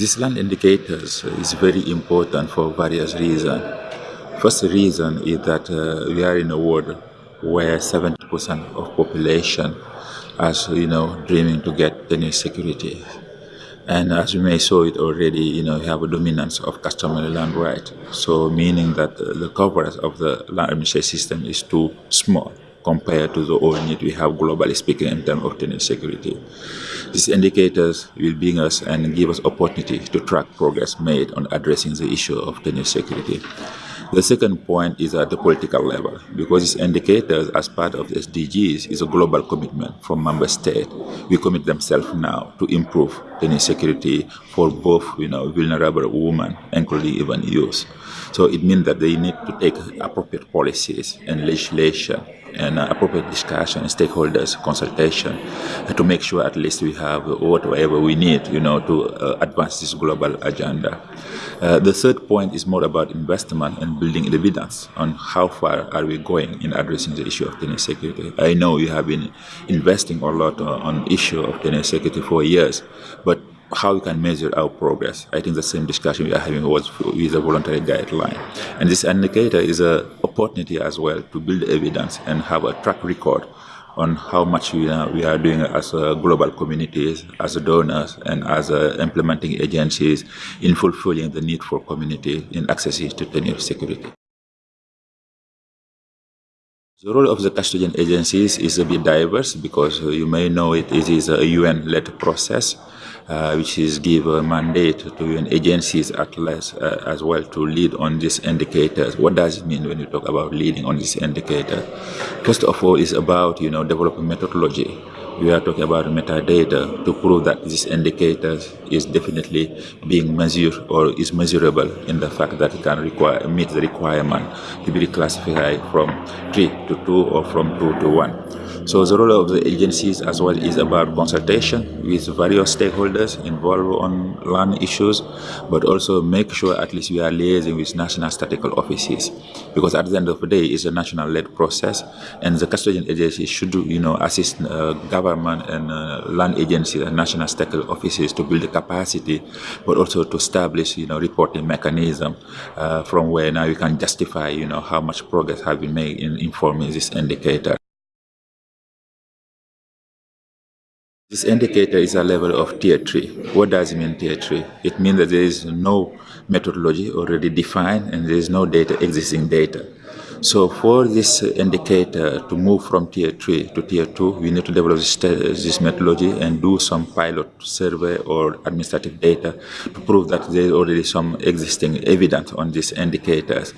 These land indicators is very important for various reasons. First reason is that uh, we are in a world where 70% of population is, you know, dreaming to get any security. And as you may saw it already, you know, we have a dominance of customary land right. So meaning that the coverage of the land administration system is too small compared to the old need we have globally speaking in terms of tenure security. These indicators will bring us and give us opportunity to track progress made on addressing the issue of tenure security. The second point is at the political level, because these indicators as part of the SDGs is a global commitment from member states. We commit themselves now to improve tenure security for both you know, vulnerable women, and including even youth. So it means that they need to take appropriate policies and legislation and uh, appropriate discussion, stakeholders consultation, uh, to make sure at least we have whatever we need, you know, to uh, advance this global agenda. Uh, the third point is more about investment and building evidence on how far are we going in addressing the issue of tenure security. I know you have been investing a lot on issue of tenure security for years, but how we can measure our progress. I think the same discussion we are having was with the voluntary guideline. And this indicator is an opportunity as well to build evidence and have a track record on how much we are, we are doing as uh, global communities, as donors, and as uh, implementing agencies in fulfilling the need for community in accessing to security. The role of the custodian agencies is a bit diverse because you may know it, it is a UN-led process uh, which is give a mandate to UN agencies at least uh, as well to lead on these indicators. What does it mean when you talk about leading on this indicator? First of all, it's about you know developing methodology we are talking about metadata to prove that this indicator is definitely being measured or is measurable in the fact that it can require, meet the requirement to be reclassified from 3 to 2 or from 2 to 1. So the role of the agencies as well is about consultation with various stakeholders involved on land issues, but also make sure at least we are liaising with national statistical offices, because at the end of the day, it's a national-led process, and the custodian agency should, you know, assist uh, government and uh, land agencies and national statistical offices to build the capacity, but also to establish, you know, reporting mechanism uh, from where now you can justify, you know, how much progress has been made in informing this indicator. This indicator is a level of tier 3. What does it mean tier 3? It means that there is no methodology already defined and there is no data existing data. So for this indicator to move from tier 3 to tier 2, we need to develop this, this methodology and do some pilot survey or administrative data to prove that there is already some existing evidence on these indicators.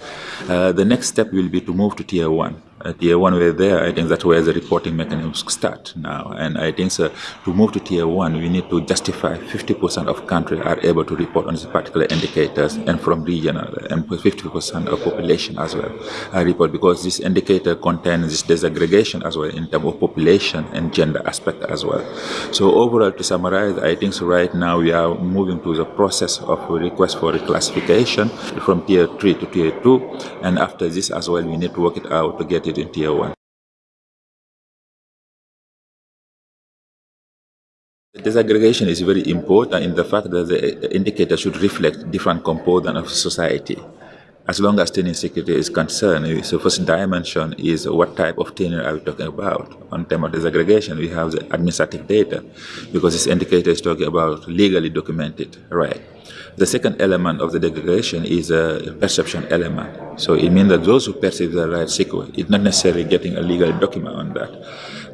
Uh, the next step will be to move to tier 1 uh, tier one we're there, I think that's where the reporting mechanisms start now. And I think so, to move to tier one, we need to justify 50% of countries are able to report on these particular indicators and from regional and 50% of population as well I report because this indicator contains this disaggregation as well in terms of population and gender aspect as well. So overall, to summarize, I think so right now we are moving to the process of request for reclassification from tier 3 to tier 2. And after this as well, we need to work it out to get it in tier 1. The disaggregation is very important in the fact that the indicator should reflect different components of society. As long as tenure security is concerned, so first dimension is what type of tenure are we talking about? On term of disaggregation, we have the administrative data, because this indicator is talking about legally documented right. The second element of the disaggregation is a perception element. So it means that those who perceive the right secure, it's not necessarily getting a legal document on that.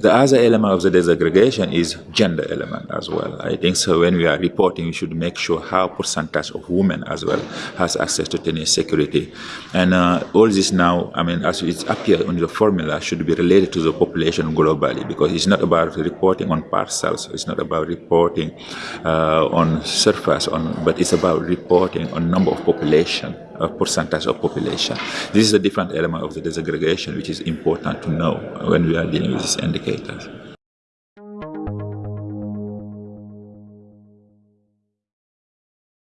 The other element of the disaggregation is gender element as well. I think so when we are reporting, we should make sure how percentage of women as well has access to tenure security. And uh, all this now, I mean, as it appears on the formula, should be related to the population globally because it's not about reporting on parcels, it's not about reporting uh, on surface, on, but it's about reporting on number of population a percentage of population. This is a different element of the disaggregation which is important to know when we are dealing with these indicators.